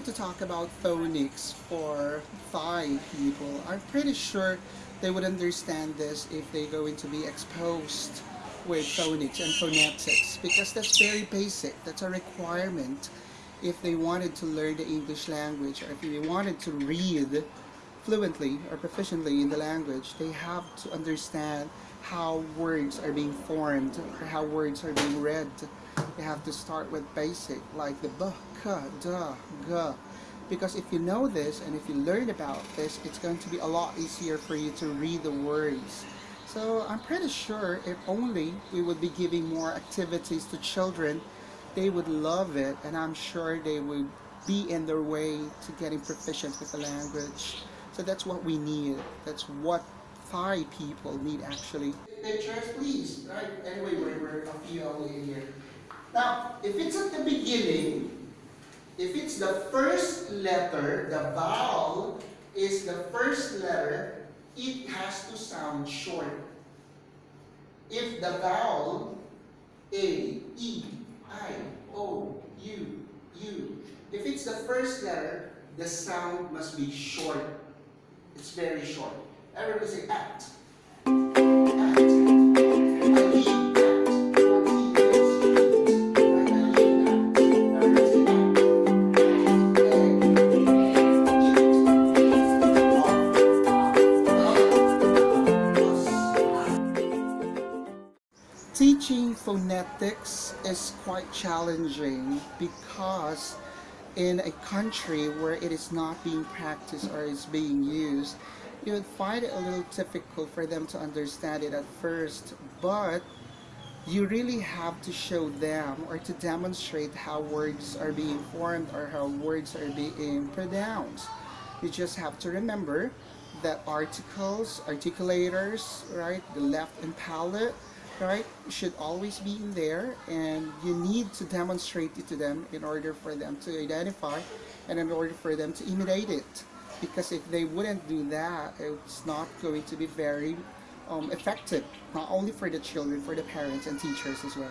to talk about phonics for Thai people, I'm pretty sure they would understand this if they're going to be exposed with phonics and phonetics because that's very basic. That's a requirement if they wanted to learn the English language or if they wanted to read fluently or proficiently in the language, they have to understand how words are being formed or how words are being read. You have to start with basic like the b, k, d, g. Because if you know this and if you learn about this, it's going to be a lot easier for you to read the words. So I'm pretty sure if only we would be giving more activities to children, they would love it and I'm sure they would be in their way to getting proficient with the language. So that's what we need. That's what Thai people need actually. Pictures, please. Right? Anyway, we're, we're a few only here. Now, if it's at the beginning, if it's the first letter, the vowel is the first letter, it has to sound short. If the vowel A, E, I, O, U, U, if it's the first letter, the sound must be short. It's very short. Everybody say act. Phonetics is quite challenging because in a country where it is not being practiced or is being used, you would find it a little difficult for them to understand it at first, but you really have to show them or to demonstrate how words are being formed or how words are being pronounced. You just have to remember that articles, articulators, right, the left and palate, right, should always be in there and you need to demonstrate it to them in order for them to identify and in order for them to imitate it. Because if they wouldn't do that, it's not going to be very um, effective, not only for the children, for the parents and teachers as well.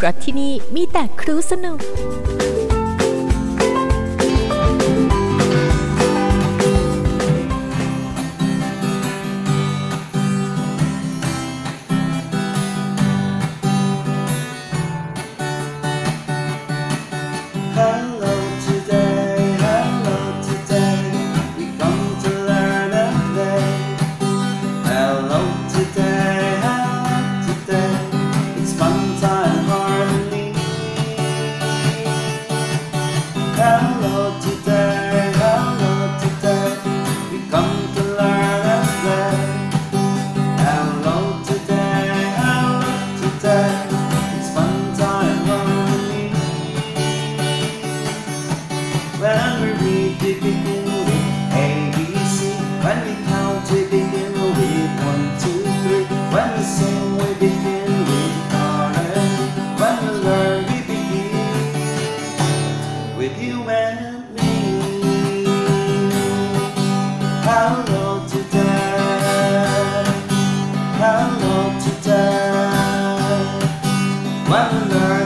เพราะที่นี่มีแต่ครูสนุก with you and me. How long to die? How long to die? the night.